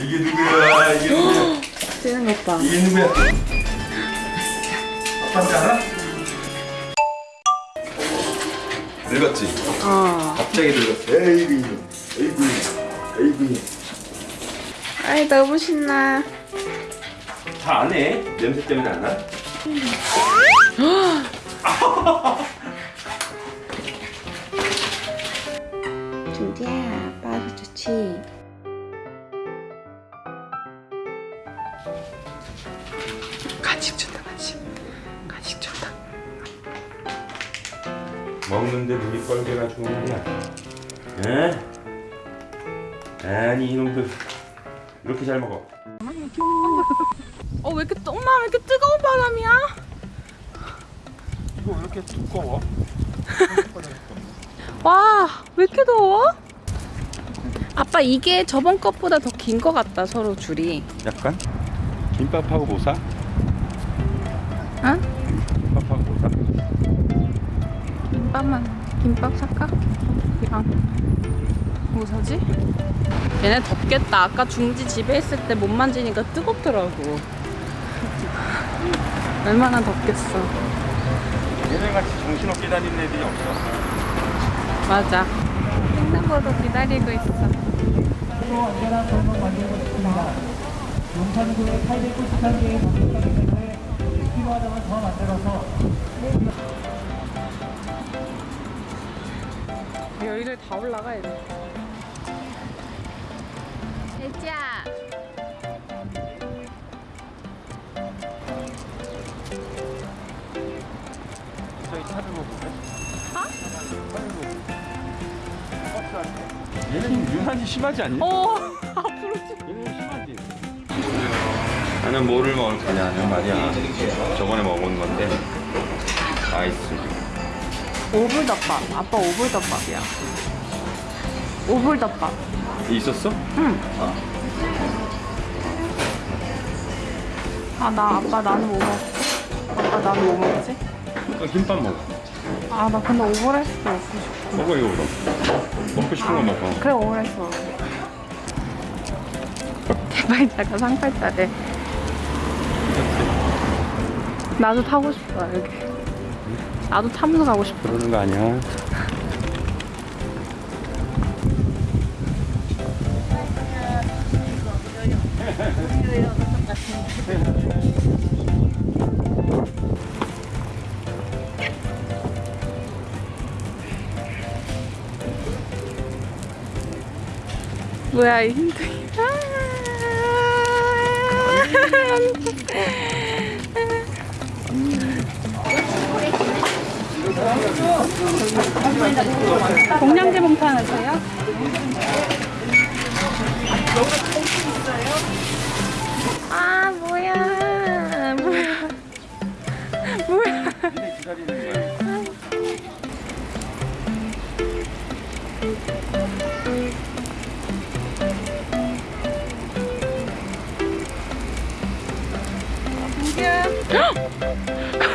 이게 누구야? 이게 누구야? 뛰는 것 봐. 이게 누구야? 아빠인지 알아? 늙었지? 어. 갑자기 늙었어. 에이구. 에이구. 에이구. 아이 너무 신나. 다 안 해? 냄새 때문에 안 나? 준디야, 아빠도 좋지. 간식 준다 간식. 간식 준다. 먹는데 눈이 뻘개가지고 말이야. 에? 아니 이놈들 이렇게 잘 먹어. 어왜 이렇게 뜨- 엄마 왜 이렇게 뜨거운 바람이야? 이거 왜 이렇게 두꺼워? 와, 왜 이렇게 더워? 아빠 이게 저번 것보다 더 긴 것 같다 서로 줄이. 약간 김밥하고 뭐 사? 응? 김밥하고 뭐 사? 김밥만 김밥 살까? 이랑 뭐 사지? 얘네 덥겠다. 아까 중지 집에 있을 때 못 만지니까 뜨겁더라고. 얼마나 덥겠어. 얘네같이 정신없게 다니는 애들이 없어. 맞아. 횡단보도 기다리고 있어. 안전한 공간 만들어보겠습니다. 용산구에 893개의 방송가기 때문에 필요하다면 더 만들어서 여기를 다 올라가야 돼. 애지야. 저희 차를 먹을래? 차를 먹을래? 얘는 유난히 심하지 않니? 나는 뭐를 먹을 거냐면 말이야. 저번에 먹은 건데 아이스. 오불덮밥. 아빠 오불덮밥이야. 오불덮밥. 있었어? 응. 아 나 아빠 나는 뭐 먹지? 아빠 나는 뭐 먹지? 그럼 김밥 먹어. 아 나 근데 오므라이스 먹고 싶어. 먹어 이거 그럼. 먹고 싶은 거 먹어. 그래 오므라이스 먹어. 개팔자가 상팔자래. 나도 타고 싶어 여기. 나도 타면서 가고 싶어. 그러는 거 아니야. 뭐야 이 힘들이. 공량제 봉투 하나 주세요. 아 뭐야 뭐야 뭐야. 헉!